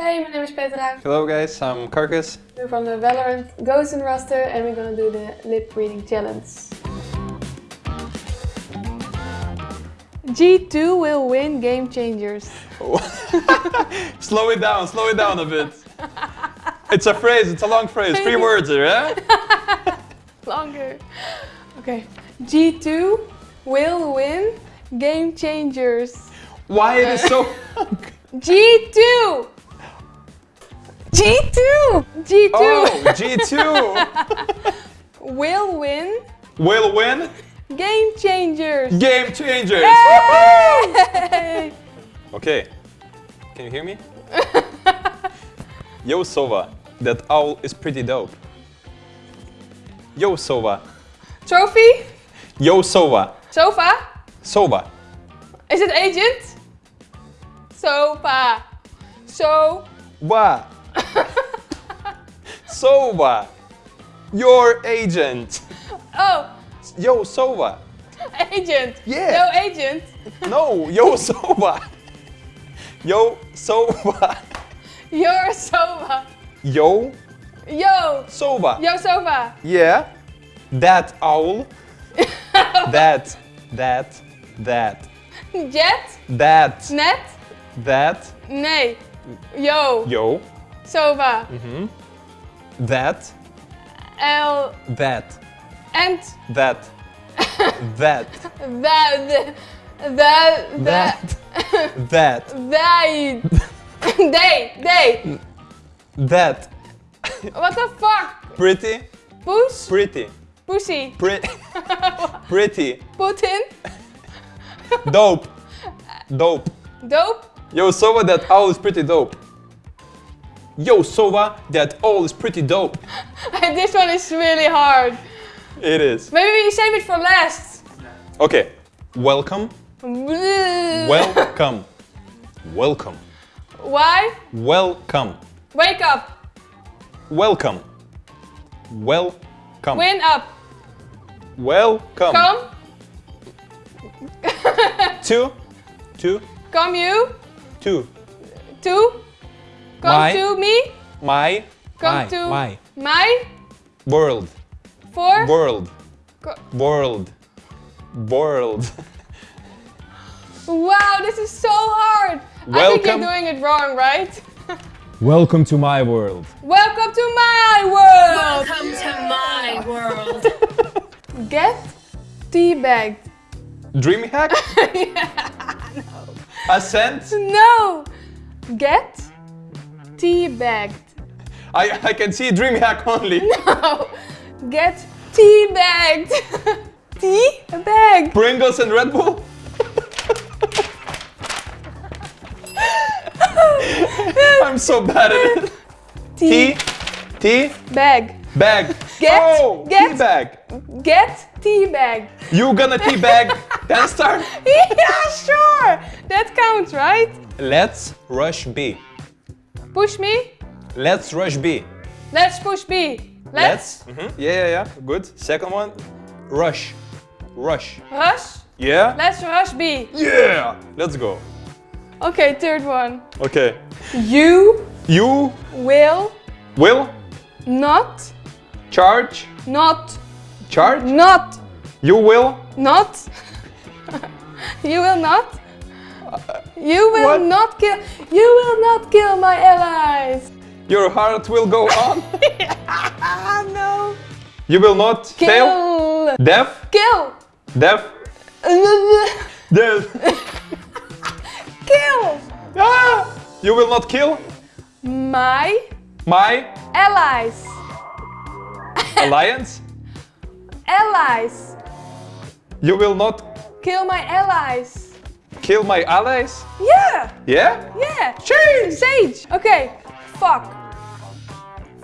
Hey, my name is Petra. Hello guys, I'm Carcass. We're from the Valorant Gozen Roster and we're gonna do the lip reading challenge. G2 will win Game Changers. slow it down, slow it down a bit. It's a phrase, it's a long phrase, three words here, eh? Longer. Okay. G2 will win Game Changers. Why it is so... G2! G2! G2 Oh, G2 will win will win Game Changers. Game Changers. Okay, can you hear me? Yo Sova, that owl is pretty dope. Yo Sova, Trophy? Yo Sova, Sofa? Sova, Is it agent? Sofa. So. Wa. Sova, your agent. Oh, Yo Sova, agent. Yeah. No agent. no, Yo Sova. Yo Sova, You're sofa. Yo Yo. Sova. Yo sofa. Yeah, that owl, that, that, that, Jet. that, Net. that, Nee. Yo. yo, Sofa. Mm-hmm. That, L. that, And. that, that, That. That. that, that, They. They. They. that, What the fuck? pretty, Poes? pretty, Pussy. pretty, pretty, Putin. dope, dope. Dope. Yo, Sova, that owl is pretty dope. Yo, Sova, that owl is pretty dope. this one is really hard. It is. Maybe we save it for last. Okay, welcome, welcome, welcome, Why? welcome, Wake up. welcome, welcome, Win up. welcome. Come. To, to, Come you. to, To. Come My. to me. my, Come my, to my, my. world, For. world, Co- world, world. wow, this is so hard. I think you're doing it wrong, right? Welcome to my world. Welcome to my world. Welcome to my world. Get teabagged. Dream hack? No. Ascent? No. Get teabagged. I, I can see dream hack only. No. Get teabagged. Teabagged. Pringles and Red Bull? I'm so bad at it. Tea, tea, Bag. bag. Get, oh, get. tea bag. Get tea teabagged. You gonna tea bag? Ten star? yeah, sure. That counts, right? Let's rush B. Push me. Let's rush B. Let's push B. Let's, Mhm. Yeah, yeah, yeah. Good. Second one. Rush. Rush. rush. Yeah? Let's rush B. Yeah! Let's go. Okay, third one. Okay. You You will will not, charge. not, Charge? not, You will not. you will not. You will What? not kill. You will not kill my allies. Your heart will go on. No. You will not fail. Kill. Deaf. Kill. Deaf. Deaf. kill. Ah! You will not kill My my allies. alliance. Allies. You will not Kill my allies. Kill my allies. Yeah. Yeah? Yeah. Change. Sage. Okay. Fuck.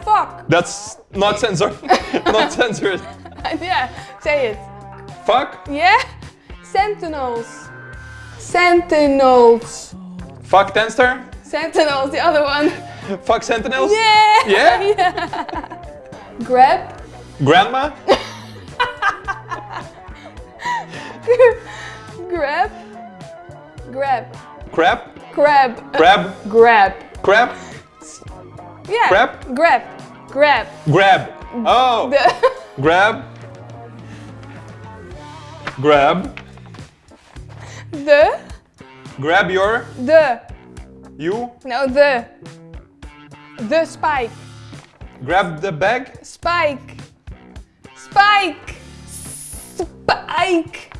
Fuck. That's not censored. not censored. yeah. Say it. Fuck. Yeah. Sentinels. Sentinels. Fuck Tenster. Sentinels. The other one. Fuck Sentinels. Yeah. Yeah? yeah. Grab. Grandma. Grab. Grab. Crab. Crab. Crab. Grab. Crab. Yeah. Grab? Grab. Grab. Grab. Oh. The. Grab. Grab. The. Grab your. The. You. No, the. The spike. Grab the bag. Spike. Spike. Spike.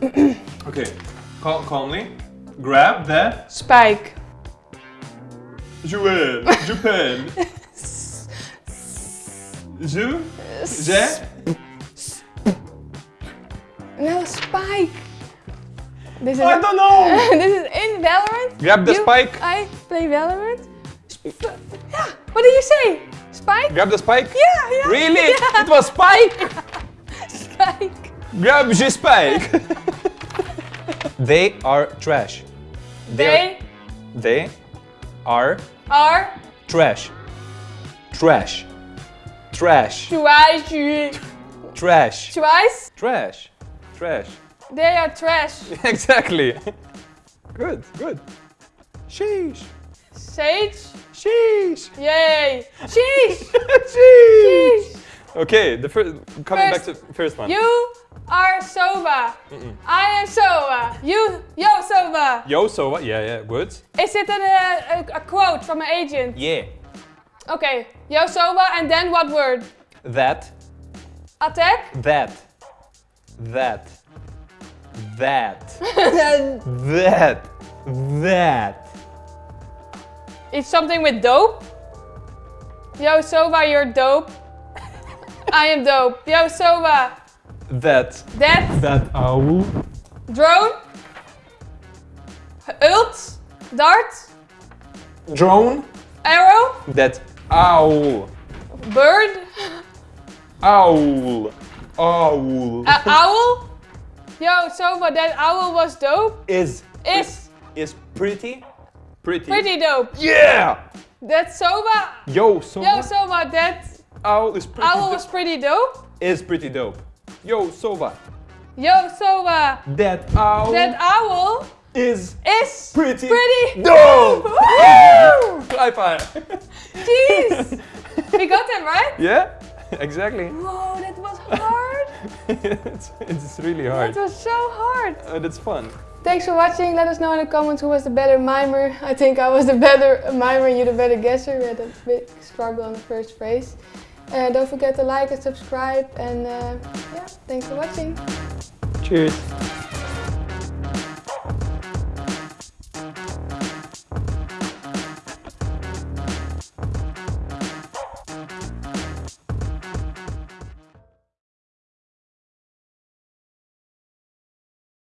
Okay. Cal- calmly. Grab the. Spike. Japan. Je. Je. No, spike. This is. I don't know. this is in Valorant. Grab the You- spike. I play Valorant. Sp- yeah. What did you say? Spike? Grab the spike. Yeah, yeah. Really? Yeah. It was spike. Spike. Grab the spike. They are trash. They They are are trash. Trash. Trash. twice. Trash. Twice? Trash. Trash. They are trash. exactly. Good, good. Sheesh. Sage? Sheesh. Yay. Sheesh. Sheesh. Sheesh. Okay, the first coming First- back to first one. You are Soba. I am Soba. You, yo Soba. Yo, so what? Yeah, yeah, good. Is it an, uh, a, a quote from an agent? Yeah. Okay. Yo Soba and then what word? That. Attack? That. That. That. that. That. It's something with dope. Yo Soba, you're dope. I am dope. Yo Soba. That. That That owl. drone. Ult. Dart. Drone. Arrow. That owl. Bird. Owl. Owl. Uh, owl. Yo Soba, that owl was dope. is Is is pretty. Pretty. pretty dope. Yeah. That Soba. Yo, so Yo Soba, that owl is pretty. owl do- was pretty dope. is pretty dope. Yo, Sova. Yo Sova. That owl that owl is is pretty. pretty dope. Woo! High five. Jeez! we got them right? yeah, exactly. Whoa, that was hard. it's, it's really hard. That was so hard. Uh, that's fun. Thanks for watching. Let us know in the comments who was the better mimer. I think I was the better mimer and you the better guesser. We had a big struggle on the first phrase. Uh, don't forget to like and subscribe. And uh, yeah, thanks for watching. Cheers.